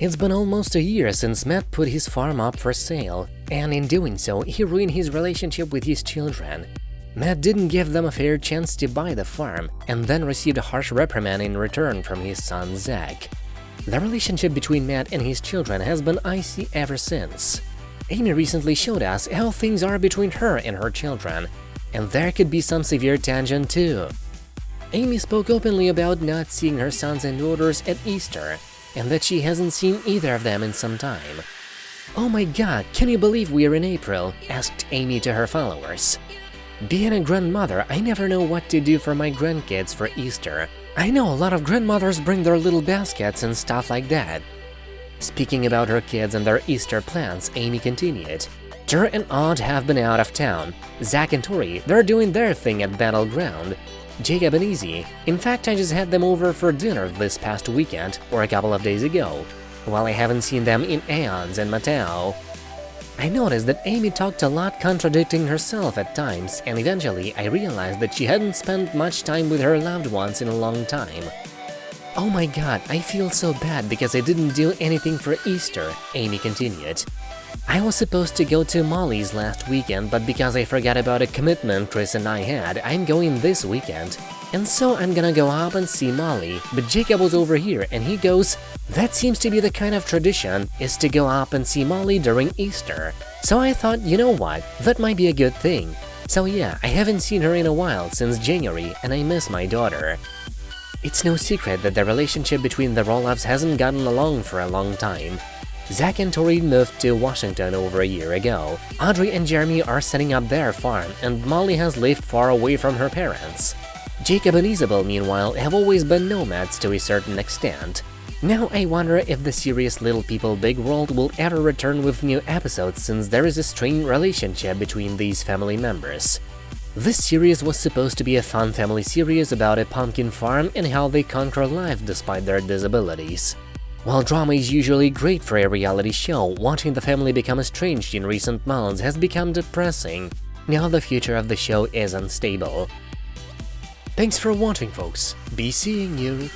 It's been almost a year since Matt put his farm up for sale, and in doing so, he ruined his relationship with his children. Matt didn't give them a fair chance to buy the farm, and then received a harsh reprimand in return from his son Zach. The relationship between Matt and his children has been icy ever since. Amy recently showed us how things are between her and her children, and there could be some severe tension too. Amy spoke openly about not seeing her sons and daughters at Easter, and that she hasn't seen either of them in some time. Oh my god, can you believe we're in April? asked Amy to her followers. Being a grandmother, I never know what to do for my grandkids for Easter. I know a lot of grandmothers bring their little baskets and stuff like that. Speaking about her kids and their Easter plans, Amy continued. Tur and Aud have been out of town. Zach and Tori, they're doing their thing at Battle Ground. Jacob and Izzy. In fact, I just had them over for dinner this past weekend, or a couple of days ago, while I haven't seen them in aeons and Mateo. I noticed that Amy talked a lot contradicting herself at times, and eventually I realized that she hadn't spent much time with her loved ones in a long time. Oh my god, I feel so bad because I didn't do anything for Easter, Amy continued. I was supposed to go to Molly's last weekend, but because I forgot about a commitment Chris and I had, I'm going this weekend. And so I'm gonna go up and see Molly, but Jacob was over here and he goes, that seems to be the kind of tradition, is to go up and see Molly during Easter. So I thought, you know what, that might be a good thing. So yeah, I haven't seen her in a while since January and I miss my daughter. It's no secret that the relationship between the Roloffs hasn't gotten along for a long time. Zach and Tori moved to Washington over a year ago. Audrey and Jeremy are setting up their farm, and Molly has lived far away from her parents. Jacob and Isabel, meanwhile, have always been nomads to a certain extent. Now I wonder if the series Little People Big World will ever return with new episodes since there is a strained relationship between these family members. This series was supposed to be a fun family series about a pumpkin farm and how they conquer life despite their disabilities. While drama is usually great for a reality show, watching the family become estranged in recent months has become depressing. Now the future of the show is unstable. Thanks for watching folks, be seeing you